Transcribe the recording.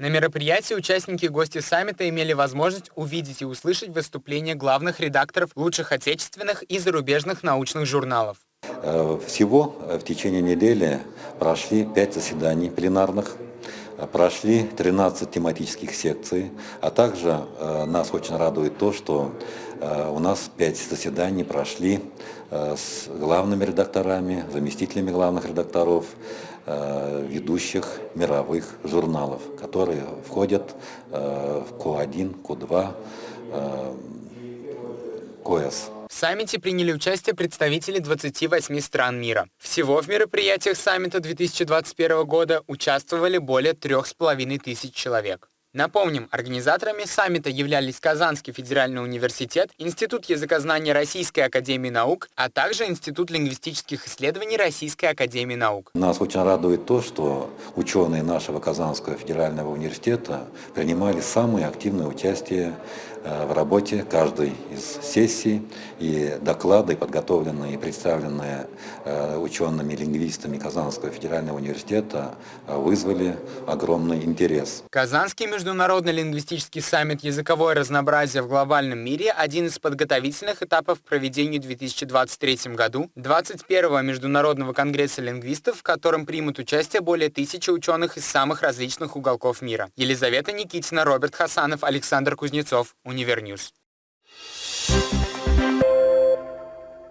На мероприятии участники и гости саммита имели возможность увидеть и услышать выступления главных редакторов лучших отечественных и зарубежных научных журналов. Э, всего э, в течение недели прошли пять заседаний пленарных, прошли 13 тематических секций, а также нас очень радует то, что у нас пять заседаний прошли с главными редакторами, заместителями главных редакторов, ведущих мировых журналов, которые входят в Q1, Q2, КОЭС. В саммите приняли участие представители 28 стран мира. Всего в мероприятиях саммита 2021 года участвовали более 3,5 тысяч человек. Напомним, организаторами саммита являлись Казанский федеральный университет, Институт языкознания Российской академии наук, а также Институт лингвистических исследований Российской академии наук. Нас очень радует то, что ученые нашего Казанского федерального университета принимали самое активное участие в работе каждой из сессий, и доклады, подготовленные и представленные э, учеными лингвистами Казанского федерального университета, э, вызвали огромный интерес. Казанский международный лингвистический саммит «Языковое разнообразие в глобальном мире» – один из подготовительных этапов к проведению в 2023 году 21-го Международного конгресса лингвистов, в котором примут участие более тысячи ученых из самых различных уголков мира. Елизавета Никитина, Роберт Хасанов, Александр Кузнецов, Univer News.